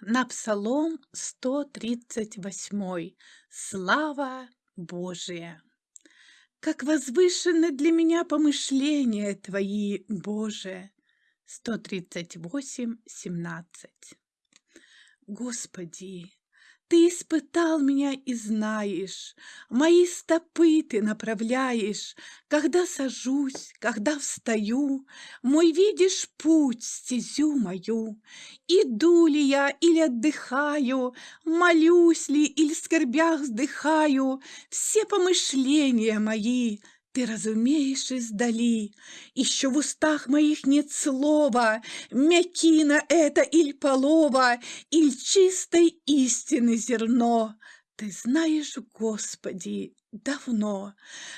На Псалом 138. Слава Божия! Как возвышены для меня помышления Твои, Боже! 138, 17. Господи, ты испытал меня и знаешь, Мои стопы ты направляешь, Когда сажусь, когда встаю, Мой видишь путь, стезю мою. Иду ли я или отдыхаю, Молюсь ли или в скорбях вздыхаю, Все помышления мои — ты разумеешь издали, Еще в устах моих нет слова, Мякина это иль полова, Иль чистой истины зерно. Ты знаешь, Господи, давно.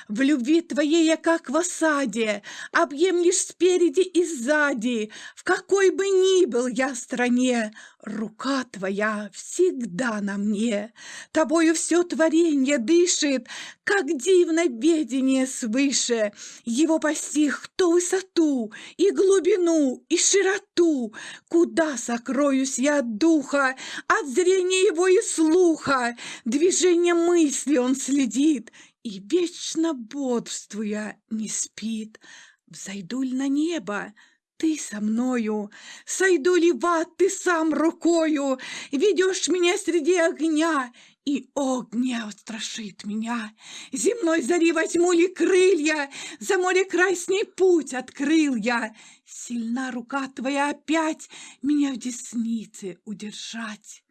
В любви твоей я как в осаде, Объемлешь спереди и сзади, В какой бы ни был я стране, Рука твоя всегда на мне. Тобою все творенье дышит, Как дивно ведение свыше. Его постиг кто высоту, И глубину, и широту, Куда сокроюсь я от духа, От зрения его и слуха, Движение мысли он следит, и вечно бодрствуя не спит. Взойду ли на небо, ты со мною, Сойду ли в ад ты сам рукою, Ведешь меня среди огня, И огня устрашит меня. Земной зари возьму ли крылья, За море край с ней путь открыл я. Сильна рука твоя опять Меня в деснице удержать.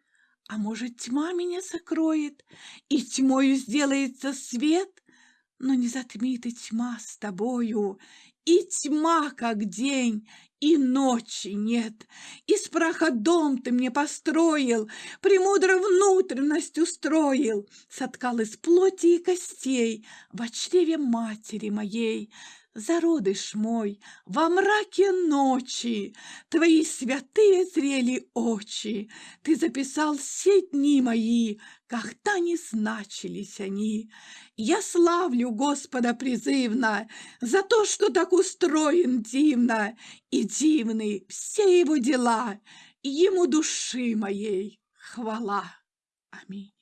А может, тьма меня закроет, и тьмою сделается свет? Но не затмит и тьма с тобою, и тьма, как день, и ночи нет. Из праха дом ты мне построил, Премудро внутренность устроил, Соткал из плоти и костей В чреве матери моей. Зародыш мой, во мраке ночи Твои святые зрели очи, Ты записал все дни мои, Когда не значились они. Я славлю Господа призывно За то, что так устроен дивно, И дивны все его дела, Ему души моей хвала. Аминь.